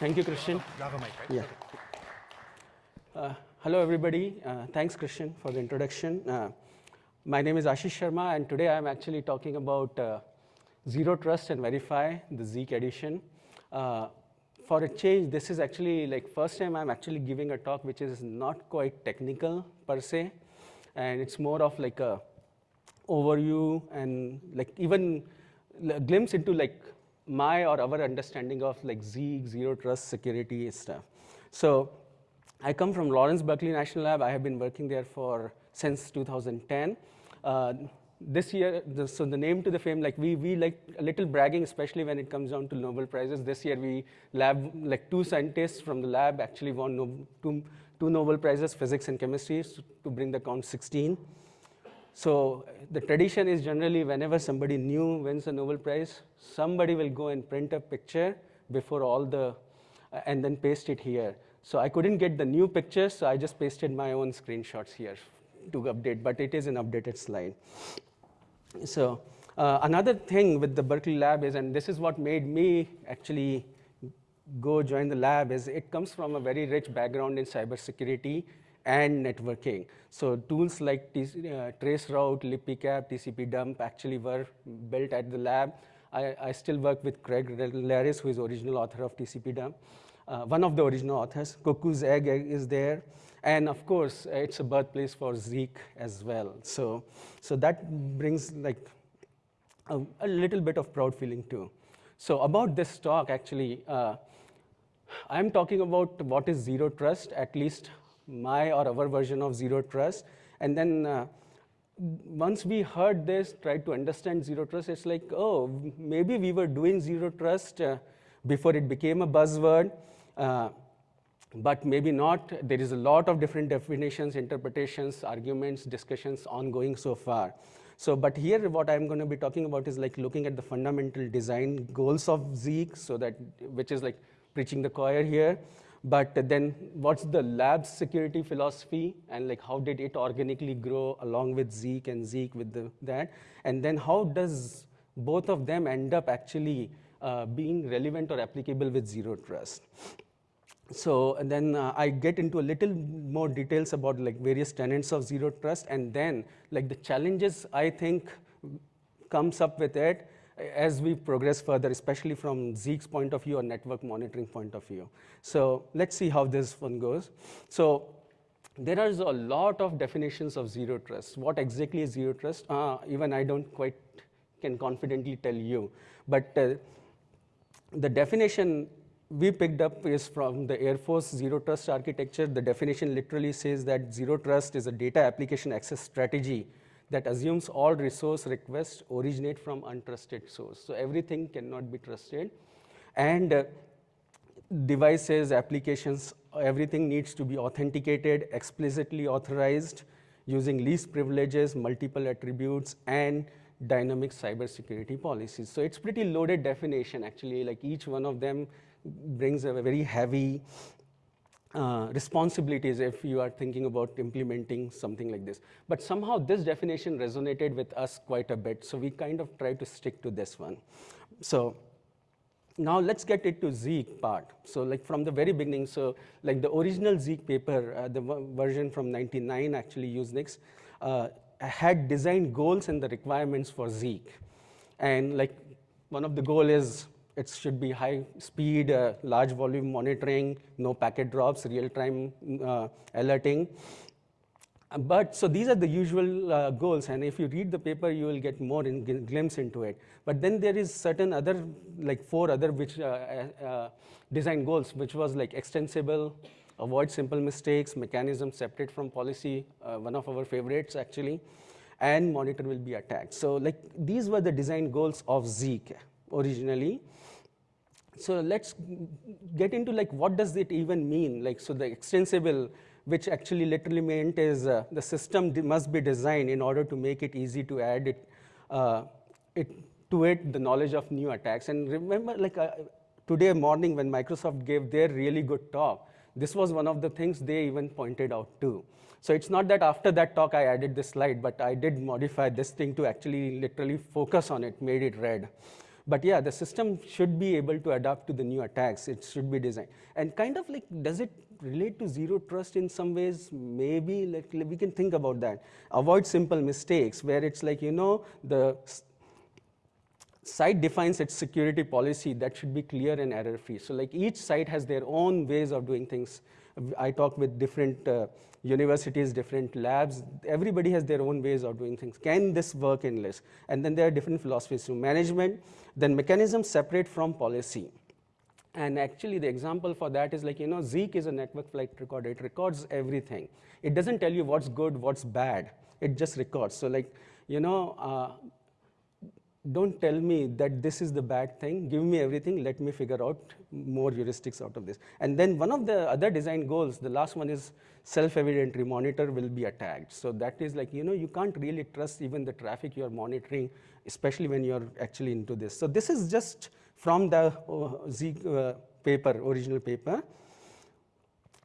Thank you, Christian. Have a mic, right? Yeah. Uh, hello, everybody. Uh, thanks, Christian, for the introduction. Uh, my name is Ashish Sharma, and today I'm actually talking about uh, Zero Trust and Verify, the Zeek edition. Uh, for a change, this is actually like first time I'm actually giving a talk which is not quite technical per se, and it's more of like a overview and like even a glimpse into like my or our understanding of like Zeek, zero trust security stuff. So I come from Lawrence Berkeley National Lab. I have been working there for since 2010. Uh, this year, the, so the name to the fame, like we, we like a little bragging, especially when it comes down to Nobel Prizes. This year, we lab, like two scientists from the lab actually won no, two, two Nobel Prizes, physics and chemistry, to bring the count 16. So the tradition is generally whenever somebody new wins a Nobel Prize, somebody will go and print a picture before all the, uh, and then paste it here. So I couldn't get the new pictures, so I just pasted my own screenshots here to update, but it is an updated slide. So uh, another thing with the Berkeley lab is, and this is what made me actually go join the lab, is it comes from a very rich background in cybersecurity and networking. So tools like uh, Traceroute, LibPCAP, TCP-dump actually were built at the lab. I, I still work with Craig Leres, who is original author of TCP-dump. Uh, one of the original authors. Cuckoo's Egg is there. And of course, it's a birthplace for Zeek as well. So, so that brings like a, a little bit of proud feeling too. So about this talk, actually, uh, I'm talking about what is zero trust, at least my or our version of zero trust. And then uh, once we heard this, tried to understand zero trust, it's like, oh, maybe we were doing zero trust uh, before it became a buzzword. Uh, but maybe not. There is a lot of different definitions, interpretations, arguments, discussions ongoing so far. So, but here what I'm going to be talking about is like looking at the fundamental design goals of Zeek, so that, which is like preaching the choir here. But then what's the lab security philosophy and like how did it organically grow along with Zeek and Zeek with the, that? And then how does both of them end up actually uh, being relevant or applicable with zero trust? so and then uh, I get into a little more details about like various tenets of zero trust and then like the challenges I think comes up with it as we progress further, especially from Zeek's point of view or network monitoring point of view. So let's see how this one goes. So there is a lot of definitions of zero trust. What exactly is zero trust? Uh, even I don't quite can confidently tell you. But uh, the definition we picked up is from the Air Force Zero Trust architecture. The definition literally says that Zero Trust is a data application access strategy that assumes all resource requests originate from untrusted source. So everything cannot be trusted. And uh, devices, applications, everything needs to be authenticated, explicitly authorized, using least privileges, multiple attributes, and dynamic cybersecurity policies. So it's pretty loaded definition, actually, like each one of them brings a very heavy uh, responsibilities if you are thinking about implementing something like this. But somehow this definition resonated with us quite a bit, so we kind of tried to stick to this one. So now let's get into Zeek part. So like from the very beginning, so like the original Zeek paper, uh, the version from 99 actually Usenix, uh, had design goals and the requirements for Zeek. And like one of the goal is it should be high speed, uh, large volume monitoring, no packet drops, real-time uh, alerting. But so these are the usual uh, goals, and if you read the paper, you will get more in, glimpse into it. But then there is certain other, like four other which uh, uh, design goals, which was like extensible, avoid simple mistakes, mechanism separate from policy, uh, one of our favorites actually, and monitor will be attacked. So like these were the design goals of Zeek originally. So let's get into like what does it even mean? Like so the extensible, which actually literally meant is uh, the system must be designed in order to make it easy to add it, uh, it to it the knowledge of new attacks. And remember, like uh, today morning when Microsoft gave their really good talk, this was one of the things they even pointed out too. So it's not that after that talk I added this slide, but I did modify this thing to actually literally focus on it, made it red. But yeah, the system should be able to adapt to the new attacks. It should be designed. And kind of like, does it relate to zero trust in some ways? Maybe, like, we can think about that. Avoid simple mistakes, where it's like, you know, the site defines its security policy that should be clear and error-free. So like each site has their own ways of doing things. I talk with different uh, universities, different labs. Everybody has their own ways of doing things. Can this work in LIS? And then there are different philosophies. So management, then mechanisms separate from policy. And actually the example for that is like, you know, Zeek is a network flight recorder. It records everything. It doesn't tell you what's good, what's bad. It just records. So like, you know, uh, don't tell me that this is the bad thing. Give me everything. Let me figure out more heuristics out of this. And then one of the other design goals, the last one is self-evident monitor will be attacked. So that is like, you know, you can't really trust even the traffic you're monitoring, especially when you're actually into this. So this is just from the uh, Z uh, paper, original paper.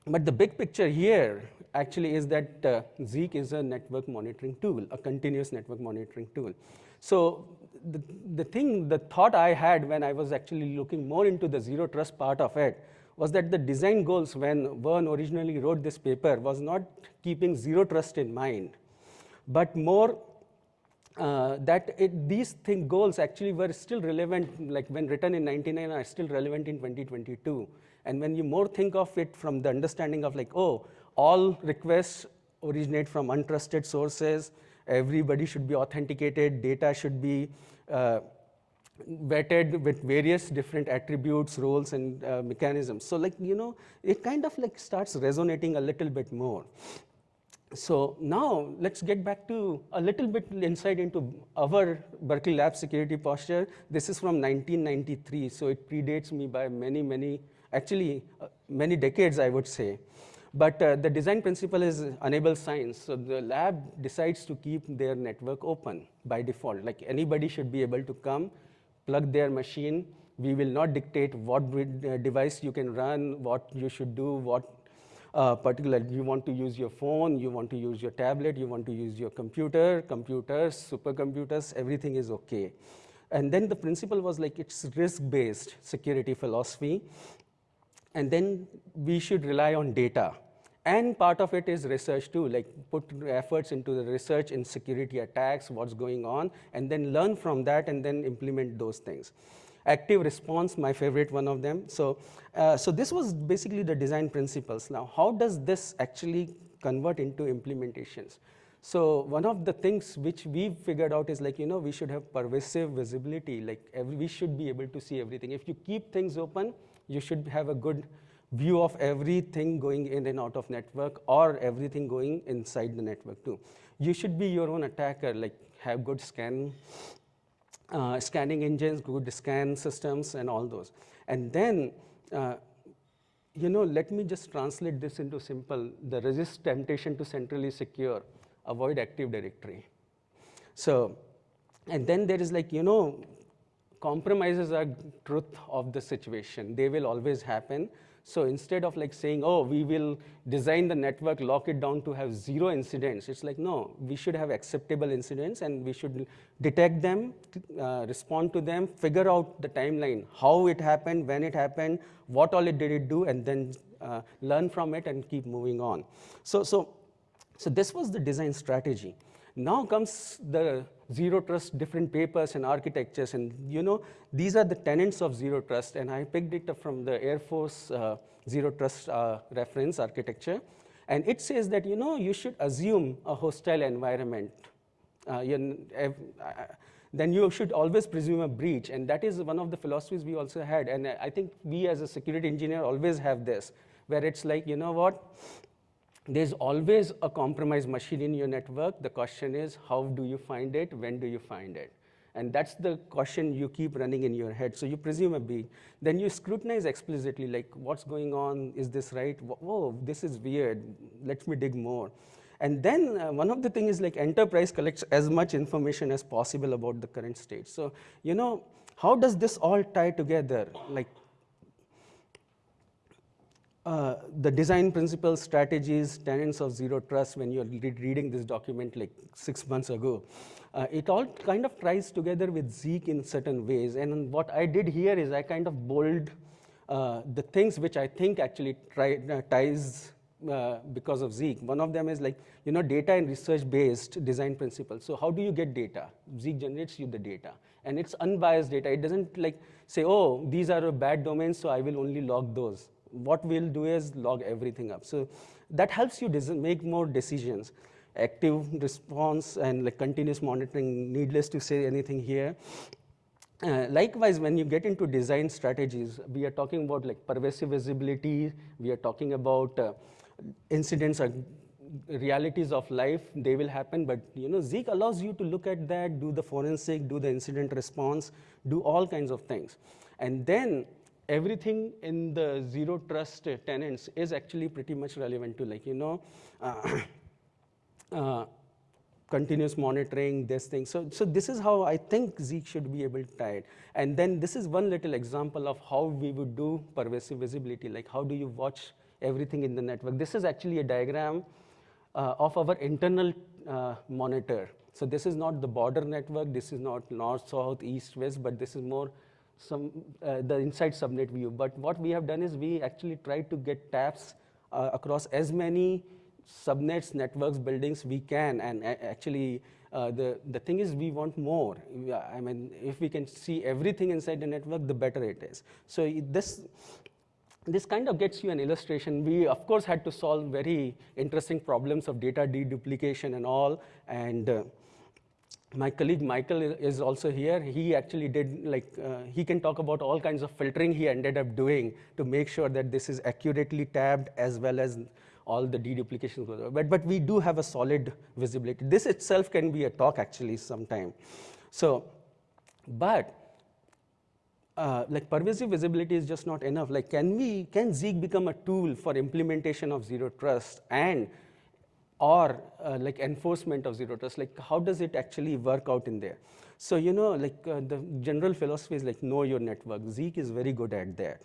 But the big picture here actually is that uh, Zeek is a network monitoring tool, a continuous network monitoring tool. So the, the thing, the thought I had when I was actually looking more into the zero trust part of it was that the design goals when Vern originally wrote this paper was not keeping zero trust in mind, but more uh, that it, these thing, goals actually were still relevant, like when written in 99 are still relevant in 2022. And when you more think of it from the understanding of like, oh, all requests originate from untrusted sources, everybody should be authenticated, data should be uh, vetted with various different attributes, roles, and uh, mechanisms. So like, you know, it kind of like starts resonating a little bit more. So now let's get back to a little bit insight into our Berkeley Lab security posture. This is from 1993, so it predates me by many, many, actually uh, many decades, I would say. But uh, the design principle is enable science. So the lab decides to keep their network open by default. Like anybody should be able to come, plug their machine. We will not dictate what uh, device you can run, what you should do, what uh, particular, you want to use your phone, you want to use your tablet, you want to use your computer, computers, supercomputers, everything is okay. And then the principle was like it's risk-based security philosophy. And then we should rely on data. And part of it is research too, like put efforts into the research in security attacks, what's going on, and then learn from that and then implement those things. Active response, my favorite one of them. So, uh, so this was basically the design principles. Now, how does this actually convert into implementations? So one of the things which we figured out is like, you know, we should have pervasive visibility, like every, we should be able to see everything. If you keep things open, you should have a good view of everything going in and out of network or everything going inside the network too. You should be your own attacker, like have good scan, uh, scanning engines, good scan systems and all those. And then, uh, you know, let me just translate this into simple, the resist temptation to centrally secure, avoid Active Directory. So, and then there is like, you know, compromises are truth of the situation. They will always happen. So instead of like saying, oh, we will design the network, lock it down to have zero incidents, it's like, no, we should have acceptable incidents and we should detect them, uh, respond to them, figure out the timeline, how it happened, when it happened, what all it did it do, and then uh, learn from it and keep moving on. So, so, so this was the design strategy. Now comes the zero trust different papers and architectures. And you know, these are the tenets of zero trust. And I picked it up from the Air Force uh, zero trust uh, reference architecture. And it says that, you know, you should assume a hostile environment. Uh, uh, then you should always presume a breach. And that is one of the philosophies we also had. And I think we as a security engineer always have this, where it's like, you know what, there's always a compromised machine in your network. The question is, how do you find it? When do you find it? And that's the question you keep running in your head. So you presume a a B. Then you scrutinize explicitly, like, what's going on? Is this right? Whoa, this is weird. Let me dig more. And then uh, one of the things is like enterprise collects as much information as possible about the current state. So, you know, how does this all tie together? Like uh, the design principles, strategies, tenets of zero trust when you're reading this document like six months ago. Uh, it all kind of ties together with Zeek in certain ways. And what I did here is I kind of bold uh, the things which I think actually try, uh, ties uh, because of Zeek. One of them is like, you know, data and research-based design principles. So how do you get data? Zeek generates you the data. And it's unbiased data. It doesn't like say, oh, these are bad domains, so I will only log those. What we'll do is log everything up. So that helps you make more decisions. Active response and like continuous monitoring, needless to say anything here. Uh, likewise, when you get into design strategies, we are talking about like pervasive visibility, we are talking about uh, incidents or realities of life, they will happen, but you know, Zeek allows you to look at that, do the forensic, do the incident response, do all kinds of things. And then everything in the zero trust tenants is actually pretty much relevant to like, you know, uh, uh, continuous monitoring, this thing. So, so this is how I think Zeek should be able to tie it. And then this is one little example of how we would do pervasive visibility, like how do you watch everything in the network. This is actually a diagram uh, of our internal uh, monitor. So this is not the border network, this is not north, south, east, west, but this is more some uh, the inside subnet view. But what we have done is we actually tried to get taps uh, across as many subnets, networks, buildings we can, and actually uh, the, the thing is we want more. I mean, if we can see everything inside the network, the better it is. So this, this kind of gets you an illustration. We, of course, had to solve very interesting problems of data deduplication and all. And uh, my colleague Michael is also here. He actually did, like, uh, he can talk about all kinds of filtering he ended up doing to make sure that this is accurately tabbed as well as all the deduplications. But, but we do have a solid visibility. This itself can be a talk, actually, sometime. So, but uh, like pervasive visibility is just not enough. Like, can we, can Zeek become a tool for implementation of zero trust and or uh, like enforcement of zero trust? Like, how does it actually work out in there? So, you know, like uh, the general philosophy is like know your network. Zeek is very good at that.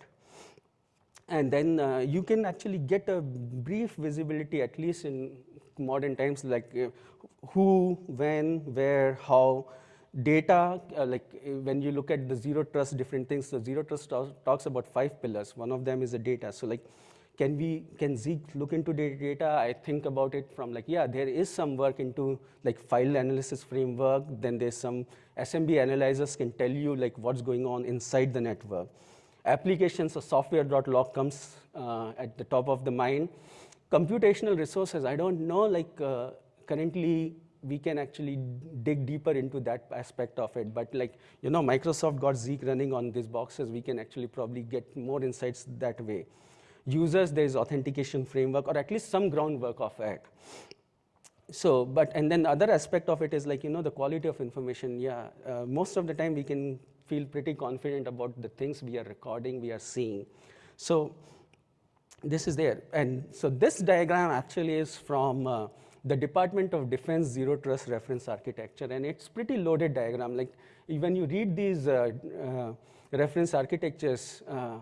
And then uh, you can actually get a brief visibility, at least in modern times, like uh, who, when, where, how, data, uh, like uh, when you look at the zero trust, different things, so zero trust talks about five pillars. One of them is the data. So like, can we, can Zeek look into data? I think about it from like, yeah, there is some work into like file analysis framework. Then there's some SMB analyzers can tell you like what's going on inside the network. Applications of software.log comes uh, at the top of the mind. Computational resources, I don't know, like uh, currently we can actually dig deeper into that aspect of it. But like, you know, Microsoft got Zeek running on these boxes. We can actually probably get more insights that way. Users, there's authentication framework, or at least some groundwork of it. So, but, and then the other aspect of it is like, you know, the quality of information. Yeah, uh, most of the time we can feel pretty confident about the things we are recording, we are seeing. So this is there. And so this diagram actually is from uh, the Department of Defense Zero Trust Reference Architecture, and it's pretty loaded diagram. Like when you read these uh, uh, reference architectures, uh,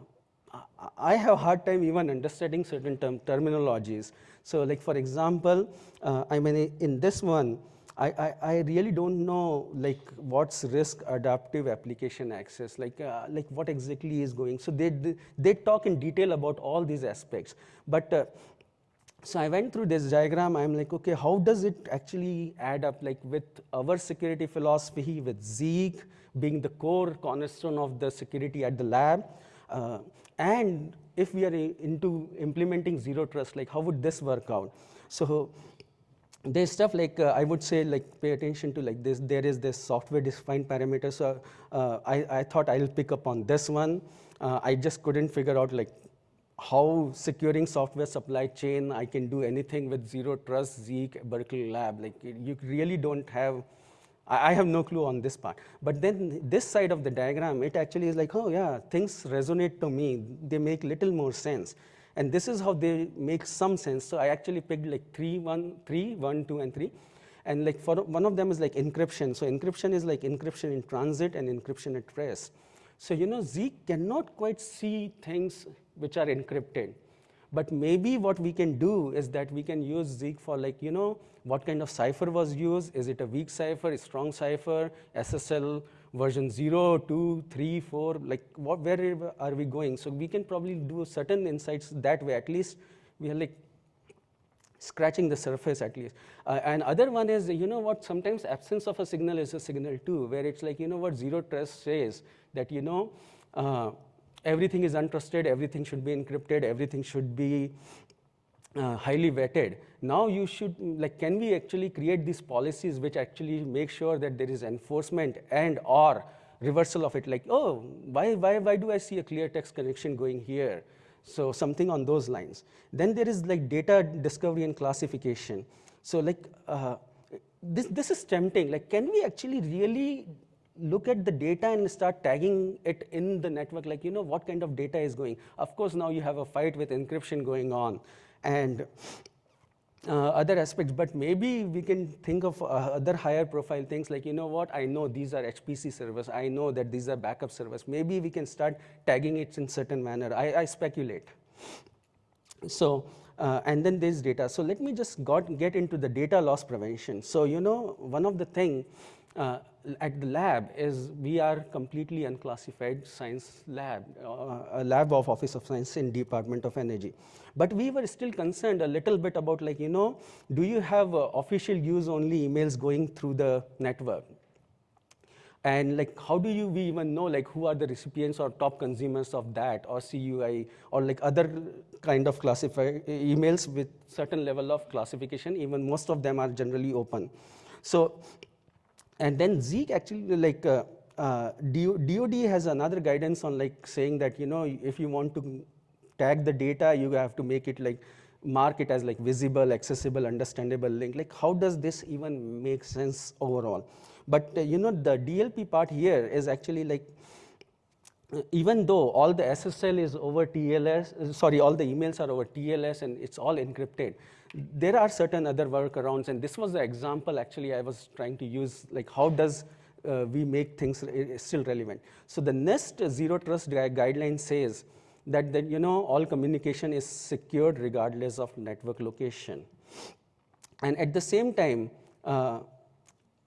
I have a hard time even understanding certain term terminologies. So like for example, uh, I mean in this one, I, I, I, really don't know like what's risk adaptive application access, like, uh, like what exactly is going. So they, they, they, talk in detail about all these aspects. But uh, so I went through this diagram. I'm like, okay, how does it actually add up like with our security philosophy, with Zeek being the core cornerstone of the security at the lab, uh, and if we are into implementing zero trust, like how would this work out? So there's stuff like uh, I would say like pay attention to like this. There is this software defined parameter. So uh, I, I thought I'll pick up on this one. Uh, I just couldn't figure out like how securing software supply chain, I can do anything with zero trust, Zeek, Berkeley Lab. Like you really don't have, I have no clue on this part. But then this side of the diagram, it actually is like, oh yeah, things resonate to me. They make little more sense. And this is how they make some sense. So I actually picked like three, one, three, one, two, and three. And like for one of them is like encryption. So encryption is like encryption in transit and encryption at rest. So you know, Zeek cannot quite see things which are encrypted. But maybe what we can do is that we can use Zeek for like, you know, what kind of cipher was used? Is it a weak cipher, a strong cipher, SSL version 0, 2, 3, 4, like what, where are we going? So we can probably do certain insights that way. At least we are like scratching the surface at least. Uh, and other one is, you know what, sometimes absence of a signal is a signal too, where it's like, you know what zero trust says, that, you know, uh, everything is untrusted, everything should be encrypted, everything should be uh, highly vetted. Now you should, like, can we actually create these policies which actually make sure that there is enforcement and or reversal of it, like, oh, why, why, why do I see a clear text connection going here? So something on those lines. Then there is like data discovery and classification. So like, uh, this, this is tempting. Like, can we actually really look at the data and start tagging it in the network, like, you know, what kind of data is going. Of course, now you have a fight with encryption going on and uh, other aspects, but maybe we can think of uh, other higher profile things like, you know what, I know these are HPC servers, I know that these are backup servers. Maybe we can start tagging it in certain manner. I, I speculate. So, uh, and then there's data. So let me just got, get into the data loss prevention. So, you know, one of the thing uh, at the lab is we are completely unclassified science lab, uh, a lab of Office of Science in Department of Energy. But we were still concerned a little bit about like, you know, do you have uh, official use only emails going through the network? And like, how do you we even know like who are the recipients or top consumers of that or CUI or like other kind of classified emails with certain level of classification, even most of them are generally open. So and then Zeek actually like uh, uh, DOD has another guidance on like saying that, you know, if you want to tag the data, you have to make it like, mark it as like visible, accessible, understandable link. Like how does this even make sense overall? But uh, you know, the DLP part here is actually like, uh, even though all the SSL is over TLS, uh, sorry, all the emails are over TLS and it's all encrypted, there are certain other workarounds, and this was the example actually I was trying to use, like how does uh, we make things still relevant. So the NIST zero trust guideline says that, that you know all communication is secured regardless of network location. And at the same time, uh,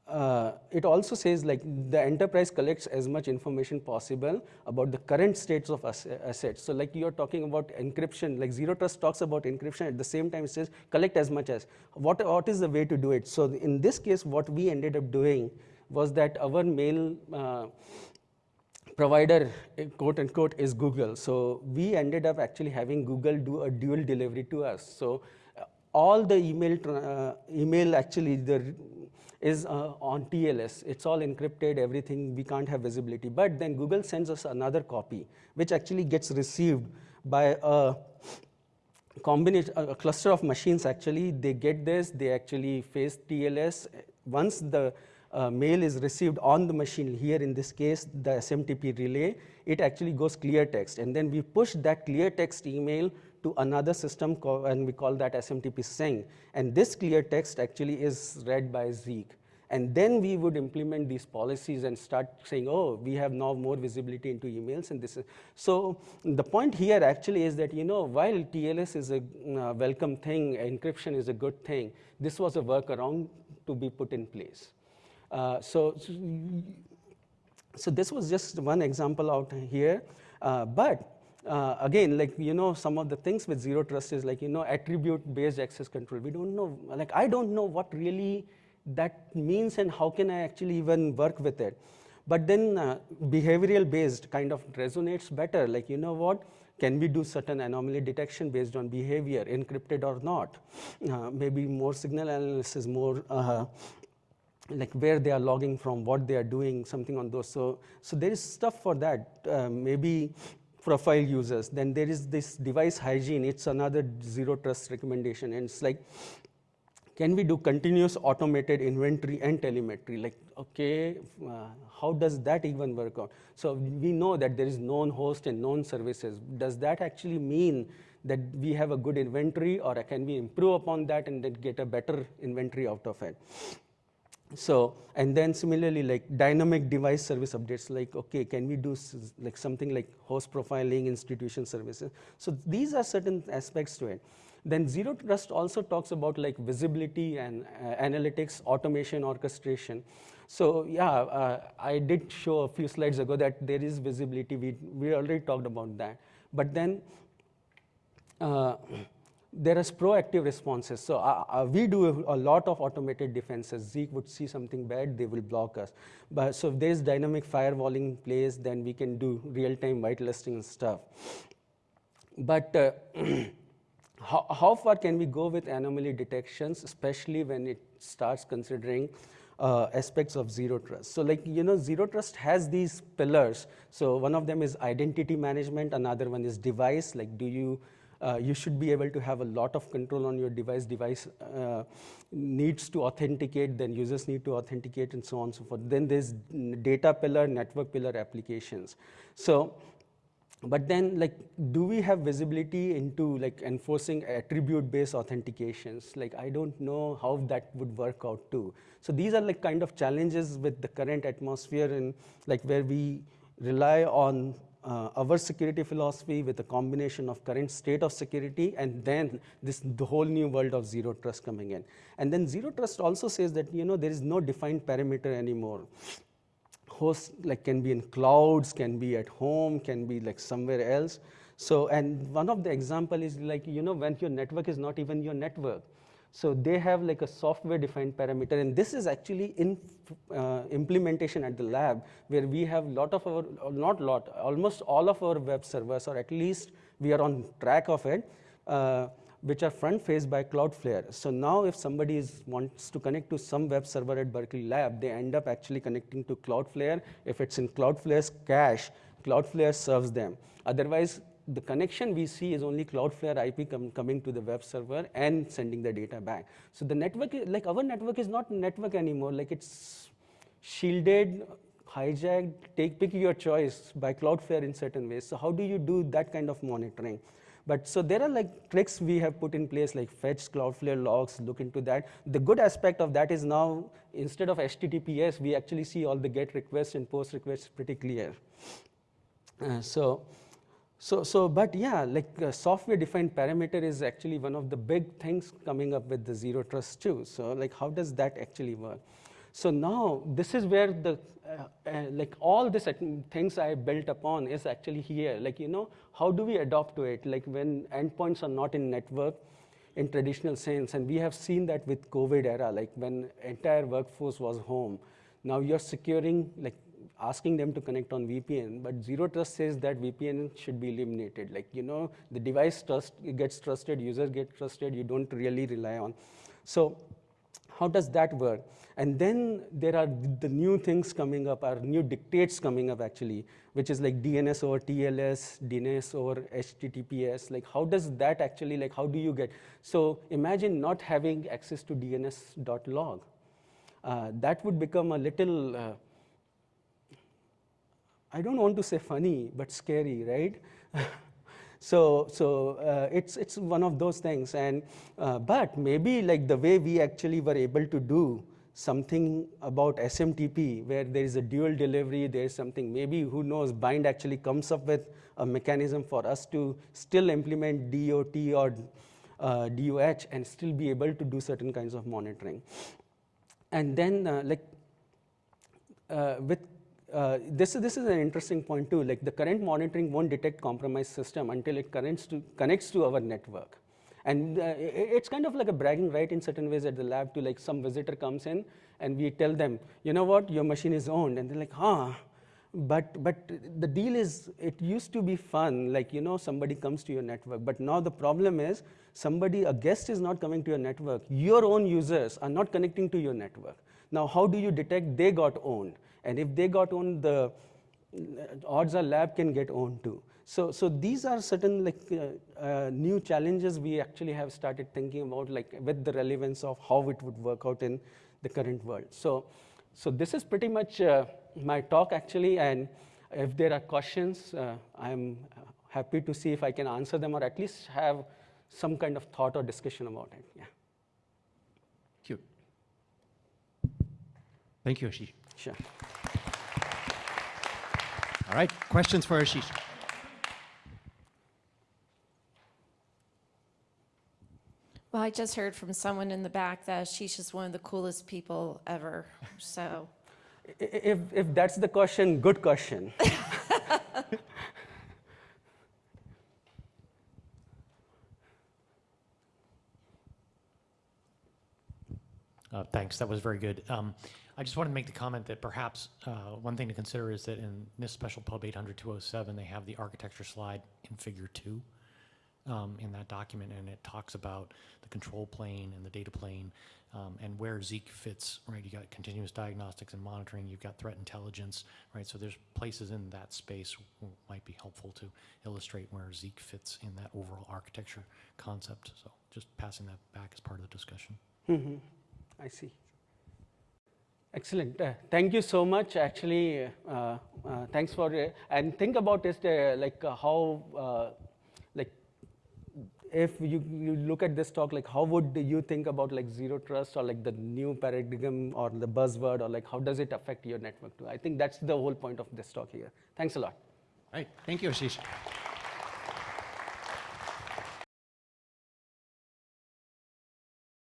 uh, it also says like the enterprise collects as much information possible about the current states of assets. So like you're talking about encryption, like Zero Trust talks about encryption at the same time it says collect as much as. What, what is the way to do it? So in this case, what we ended up doing was that our mail uh, provider, quote unquote, is Google. So we ended up actually having Google do a dual delivery to us. So all the email, uh, email actually, the is uh, on TLS. It's all encrypted, everything, we can't have visibility. But then Google sends us another copy, which actually gets received by a combination, a cluster of machines actually. They get this, they actually face TLS. Once the uh, mail is received on the machine, here in this case, the SMTP relay, it actually goes clear text. And then we push that clear text email to another system and we call that SMTP sink. And this clear text actually is read by Zeek. And then we would implement these policies and start saying, oh, we have now more visibility into emails and this is. So the point here actually is that, you know, while TLS is a uh, welcome thing, encryption is a good thing, this was a workaround to be put in place. Uh, so, so this was just one example out here. Uh, but uh, again, like, you know, some of the things with zero trust is like, you know, attribute-based access control. We don't know, like, I don't know what really that means and how can I actually even work with it. But then uh, behavioral-based kind of resonates better. Like, you know what, can we do certain anomaly detection based on behavior, encrypted or not? Uh, maybe more signal analysis, more uh, like where they are logging from, what they are doing, something on those. So, so there is stuff for that. Uh, maybe profile users. Then there is this device hygiene. It's another zero trust recommendation. And it's like, can we do continuous automated inventory and telemetry? Like, okay, uh, how does that even work out? So we know that there is known host and known services. Does that actually mean that we have a good inventory or can we improve upon that and then get a better inventory out of it? So, and then similarly, like dynamic device service updates, like, okay, can we do like something like host profiling, institution services? So these are certain aspects to it. Then zero trust also talks about like visibility and uh, analytics, automation, orchestration. So yeah, uh, I did show a few slides ago that there is visibility. We, we already talked about that. But then uh, there is proactive responses. So uh, uh, we do a, lot of automated defenses. Zeek would see something bad, they will block us. But so if there's dynamic firewalling in place, then we can do real-time whitelisting and stuff. But uh, how, how, far can we go with anomaly detections, especially when it starts considering uh, aspects of zero trust. So like, you know, zero trust has these pillars. So one of them is identity management, another one is device, like do you, uh, you should be able to have a lot of control on your device. Device uh, needs to authenticate, then users need to authenticate and so on and so forth. Then there's data pillar, network pillar applications. So but then like do we have visibility into like enforcing attribute based authentications like i don't know how that would work out too so these are like kind of challenges with the current atmosphere and like where we rely on uh, our security philosophy with a combination of current state of security and then this the whole new world of zero trust coming in and then zero trust also says that you know there is no defined perimeter anymore hosts like can be in clouds, can be at home, can be like somewhere else. So, and one of the example is like, you know, when your network is not even your network. So they have like a software defined parameter and this is actually in uh, implementation at the lab where we have lot of our, not lot, almost all of our web servers or at least we are on track of it. Uh, which are front faced by Cloudflare. So now if somebody is, wants to connect to some web server at Berkeley Lab, they end up actually connecting to Cloudflare. If it's in Cloudflare's cache, Cloudflare serves them. Otherwise, the connection we see is only Cloudflare IP com coming to the web server and sending the data back. So the network, like our network is not network anymore, like it's shielded, hijacked, take, pick your choice by Cloudflare in certain ways. So how do you do that kind of monitoring? But so there are like tricks we have put in place like fetch Cloudflare logs, look into that. The good aspect of that is now instead of HTTPS, we actually see all the GET requests and POST requests pretty clear. Uh, so, so, so, but yeah, like uh, software defined parameter is actually one of the big things coming up with the zero trust too. So like how does that actually work? So now this is where the uh, uh, like all this things I built upon is actually here. Like you know, how do we adopt to it? Like when endpoints are not in network in traditional sense, and we have seen that with COVID era, like when entire workforce was home. Now you're securing like asking them to connect on VPN, but zero trust says that VPN should be eliminated. Like, you know, the device trust gets trusted, users get trusted, you don't really rely on. So how does that work? And then there are the new things coming up, are new dictates coming up actually, which is like DNS over TLS, DNS over HTTPS. Like how does that actually, like how do you get? So imagine not having access to DNS.log. Uh, that would become a little, uh, I don't want to say funny, but scary, right? So, so uh, it's, it's one of those things. And, uh, but maybe like the way we actually were able to do something about SMTP where there is a dual delivery, there's something, maybe who knows, Bind actually comes up with a mechanism for us to still implement DOT or uh, DOH and still be able to do certain kinds of monitoring. And then uh, like uh, with uh, this, this is an interesting point too, like the current monitoring won't detect compromised system until it connects to, connects to our network. And uh, it's kind of like a bragging right in certain ways at the lab to like some visitor comes in and we tell them, you know what, your machine is owned. And they're like, huh. But, but the deal is, it used to be fun, like, you know, somebody comes to your network. But now the problem is, somebody, a guest is not coming to your network. Your own users are not connecting to your network. Now, how do you detect they got owned? And if they got owned, the odds are lab can get owned too. So, so these are certain like uh, uh, new challenges we actually have started thinking about like with the relevance of how it would work out in the current world. So, so this is pretty much uh, my talk actually and if there are questions, uh, I'm happy to see if I can answer them or at least have some kind of thought or discussion about it. Yeah. Thank you, Ashish. Sure. All right, questions for Ashish? Well, I just heard from someone in the back that Ashish is one of the coolest people ever. So, I- i- If, if that's the question, good question. Uh, Thanks, that was very good. Um, I just wanted to make the comment that perhaps uh, one thing to consider is that in this special pub 800-207, they have the architecture slide in figure two um, in that document, and it talks about the control plane and the data plane um, and where Zeek fits, right? You got continuous diagnostics and monitoring, you've got threat intelligence, right? So there's places in that space might be helpful to illustrate where Zeek fits in that overall architecture concept. So just passing that back as part of the discussion. Mhm. I see. Excellent. Uh, thank you so much. Actually, uh, uh, thanks for uh, and think about it uh, like uh, how like if you, you look at this talk like how would you think about like zero trust or like the new paradigm or the buzzword or like how does it affect your network too? I think that's the whole point of this talk here. Thanks a lot. All right, thank you, Ashish.